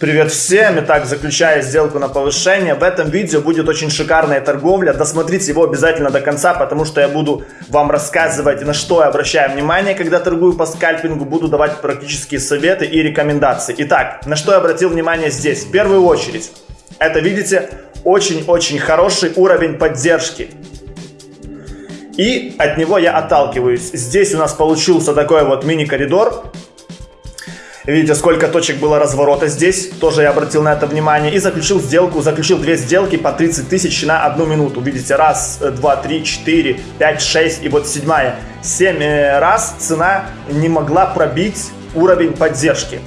Привет всем! Итак, заключая сделку на повышение, в этом видео будет очень шикарная торговля. Досмотрите его обязательно до конца, потому что я буду вам рассказывать, на что я обращаю внимание, когда торгую по скальпингу. Буду давать практические советы и рекомендации. Итак, на что я обратил внимание здесь? В первую очередь, это, видите, очень-очень хороший уровень поддержки. И от него я отталкиваюсь. Здесь у нас получился такой вот мини-коридор Видите, сколько точек было разворота здесь. Тоже я обратил на это внимание. И заключил сделку, заключил две сделки по 30 тысяч на одну минуту. Видите, раз, два, три, четыре, пять, шесть и вот седьмая. Семь э, раз цена не могла пробить уровень поддержки.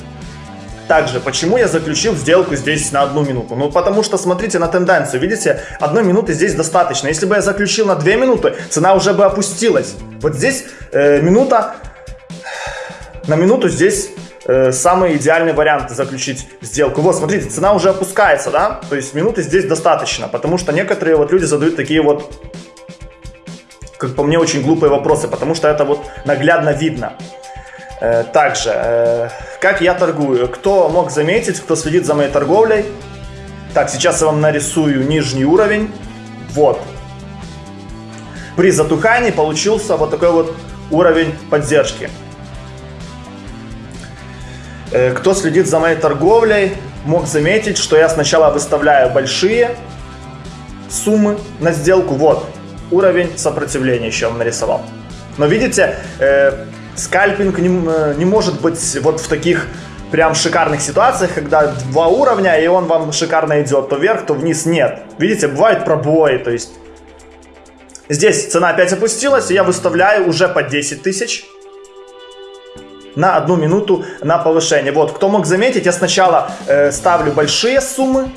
Также, почему я заключил сделку здесь на одну минуту? Ну, потому что, смотрите на тенденцию, видите, одной минуты здесь достаточно. Если бы я заключил на две минуты, цена уже бы опустилась. Вот здесь э, минута, на минуту здесь э, самый идеальный вариант заключить сделку. Вот, смотрите, цена уже опускается, да, то есть минуты здесь достаточно, потому что некоторые вот люди задают такие вот, как по мне, очень глупые вопросы, потому что это вот наглядно видно. Э, также, э, как я торгую? Кто мог заметить, кто следит за моей торговлей? Так, сейчас я вам нарисую нижний уровень. Вот. При затухании получился вот такой вот уровень поддержки. Э, кто следит за моей торговлей, мог заметить, что я сначала выставляю большие суммы на сделку. Вот, уровень сопротивления еще вам нарисовал. Но видите, э, скальпинг не, э, не может быть вот в таких прям шикарных ситуациях, когда два уровня, и он вам шикарно идет, то вверх, то вниз нет. Видите, бывают пробои, то есть здесь цена опять опустилась, и я выставляю уже по 10 тысяч на одну минуту на повышение. Вот, кто мог заметить, я сначала э, ставлю большие суммы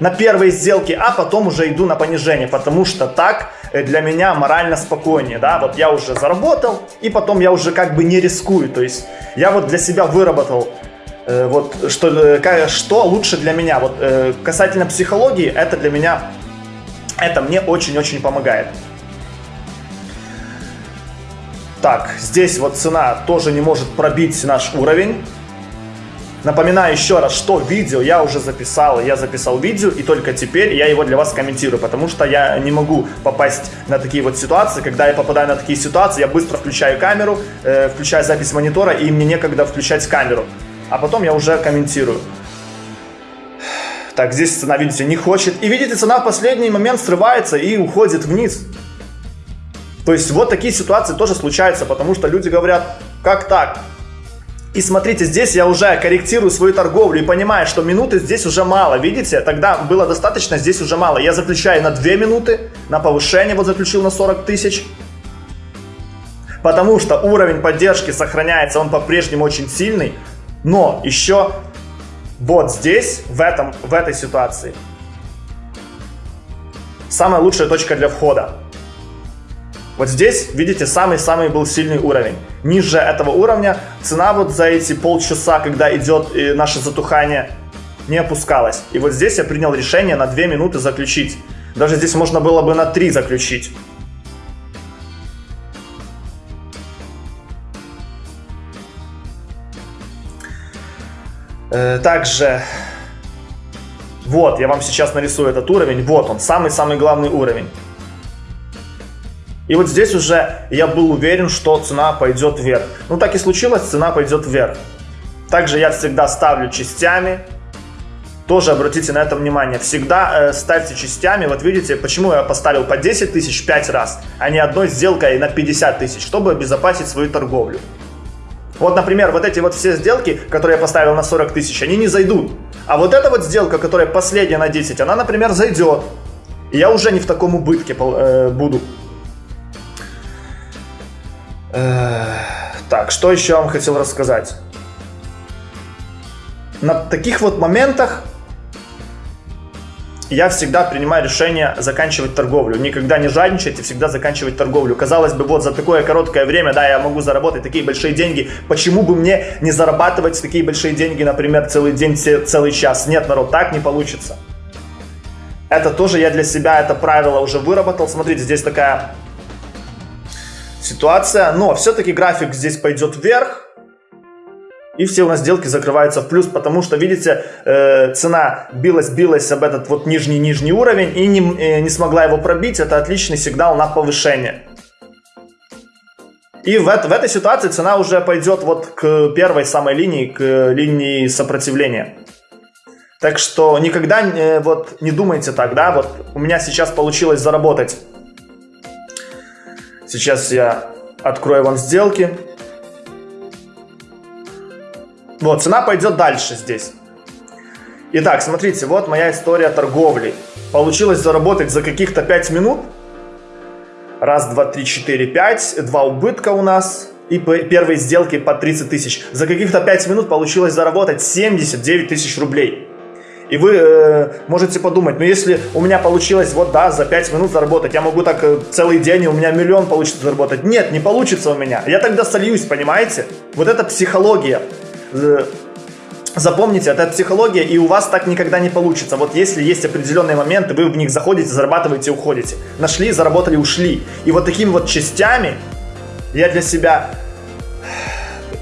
на первые сделки, а потом уже иду на понижение, потому что так э, для меня морально спокойнее, да, вот я уже заработал, и потом я уже как бы не рискую, то есть я вот для себя выработал э, вот что, э, что лучше для меня, вот э, касательно психологии, это для меня, это мне очень-очень помогает. Так, здесь вот цена тоже не может пробить наш уровень. Напоминаю еще раз, что видео я уже записал. Я записал видео, и только теперь я его для вас комментирую, потому что я не могу попасть на такие вот ситуации. Когда я попадаю на такие ситуации, я быстро включаю камеру, э, включаю запись монитора, и мне некогда включать камеру. А потом я уже комментирую. Так, здесь цена, видите, не хочет. И видите, цена в последний момент срывается и уходит вниз. То есть вот такие ситуации тоже случаются, потому что люди говорят, как так? И смотрите, здесь я уже корректирую свою торговлю и понимаю, что минуты здесь уже мало. Видите, тогда было достаточно, здесь уже мало. Я заключаю на 2 минуты, на повышение вот заключил на 40 тысяч. Потому что уровень поддержки сохраняется, он по-прежнему очень сильный. Но еще вот здесь, в, этом, в этой ситуации, самая лучшая точка для входа. Вот здесь, видите, самый-самый был сильный уровень. Ниже этого уровня цена вот за эти полчаса, когда идет наше затухание, не опускалась. И вот здесь я принял решение на 2 минуты заключить. Даже здесь можно было бы на 3 заключить. Э, также, вот, я вам сейчас нарисую этот уровень. Вот он, самый-самый главный уровень. И вот здесь уже я был уверен, что цена пойдет вверх. Ну так и случилось, цена пойдет вверх. Также я всегда ставлю частями. Тоже обратите на это внимание. Всегда э, ставьте частями. Вот видите, почему я поставил по 10 тысяч 5 раз, а не одной сделкой на 50 тысяч, чтобы обезопасить свою торговлю. Вот, например, вот эти вот все сделки, которые я поставил на 40 тысяч, они не зайдут. А вот эта вот сделка, которая последняя на 10, она, например, зайдет. И я уже не в таком убытке э, буду. Так, что еще я вам хотел рассказать? На таких вот моментах я всегда принимаю решение заканчивать торговлю. Никогда не жадничать и всегда заканчивать торговлю. Казалось бы, вот за такое короткое время, да, я могу заработать такие большие деньги. Почему бы мне не зарабатывать такие большие деньги, например, целый день, целый час? Нет, народ, так не получится. Это тоже я для себя это правило уже выработал. Смотрите, здесь такая ситуация. Но все-таки график здесь пойдет вверх. И все у нас сделки закрываются в плюс, потому что, видите, э, цена билась-билась об этот вот нижний-нижний уровень и не, э, не смогла его пробить. Это отличный сигнал на повышение. И в, в этой ситуации цена уже пойдет вот к первой самой линии, к линии сопротивления. Так что никогда э, вот не думайте так, да, вот у меня сейчас получилось заработать. Сейчас я открою вам сделки. Вот, цена пойдет дальше здесь. Итак, смотрите, вот моя история торговли. Получилось заработать за каких-то 5 минут. Раз, два, три, четыре, пять. Два убытка у нас. И первые сделки по 30 тысяч. За каких-то 5 минут получилось заработать 79 тысяч рублей. И вы э, можете подумать, ну если у меня получилось вот да, за 5 минут заработать, я могу так э, целый день, и у меня миллион получится заработать. Нет, не получится у меня. Я тогда сольюсь, понимаете? Вот это психология. Запомните, это психология, и у вас так никогда не получится. Вот если есть определенные моменты, вы в них заходите, зарабатываете, уходите. Нашли, заработали, ушли. И вот такими вот частями я для себя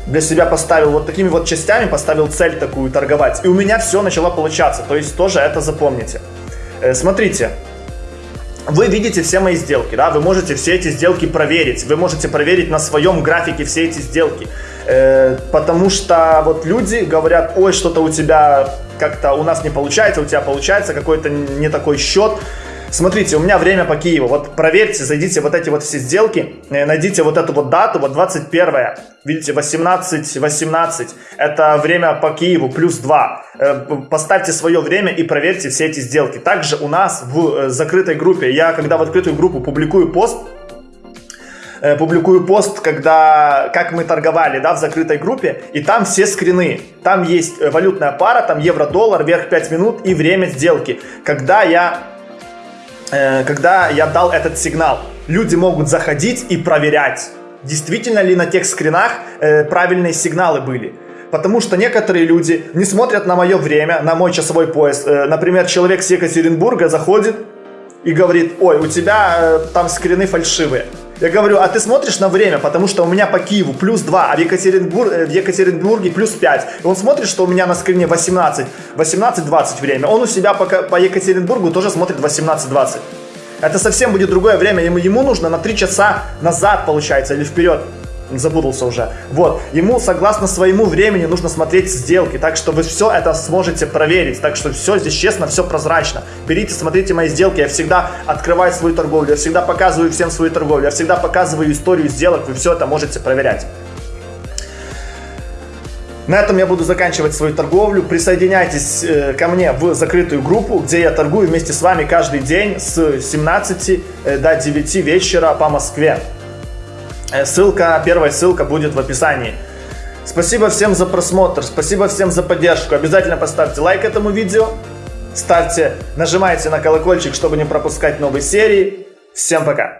для себя поставил вот такими вот частями, поставил цель такую торговать. И у меня все начало получаться. То есть тоже это запомните. Э, смотрите, вы видите все мои сделки, да, вы можете все эти сделки проверить, вы можете проверить на своем графике все эти сделки, э, потому что вот люди говорят, ой, что-то у тебя как-то у нас не получается, у тебя получается какой-то не такой счет, Смотрите, у меня время по Киеву. Вот проверьте, зайдите вот эти вот все сделки, э, найдите вот эту вот дату, вот 21, видите, 18, 18. Это время по Киеву плюс 2. Э, поставьте свое время и проверьте все эти сделки. Также у нас в э, закрытой группе, я когда в открытую группу публикую пост, публикую пост, когда как мы торговали, да, в закрытой группе, и там все скрины. Там есть валютная пара, там евро-доллар, вверх 5 минут и время сделки. Когда я когда я дал этот сигнал, люди могут заходить и проверять, действительно ли на тех скринах э, правильные сигналы были. Потому что некоторые люди не смотрят на мое время, на мой часовой пояс. Э, например, человек с Екатеринбурга заходит и говорит, ой, у тебя там скрины фальшивые. Я говорю, а ты смотришь на время, потому что у меня по Киеву плюс 2, а в, Екатеринбур... в Екатеринбурге плюс 5. И он смотрит, что у меня на скрине 18, 18-20 время. Он у себя по, по Екатеринбургу тоже смотрит 18-20. Это совсем будет другое время, ему, ему нужно на 3 часа назад, получается, или вперед запутался уже. Вот, ему согласно своему времени нужно смотреть сделки, так что вы все это сможете проверить, так что все здесь честно, все прозрачно. Берите, смотрите мои сделки, я всегда открываю свою торговлю, я всегда показываю всем свою торговлю, я всегда показываю историю сделок, вы все это можете проверять. На этом я буду заканчивать свою торговлю. Присоединяйтесь э, ко мне в закрытую группу, где я торгую вместе с вами каждый день с 17 э, до 9 вечера по Москве. Э, ссылка, первая ссылка будет в описании. Спасибо всем за просмотр, спасибо всем за поддержку. Обязательно поставьте лайк этому видео, ставьте, нажимайте на колокольчик, чтобы не пропускать новые серии. Всем пока!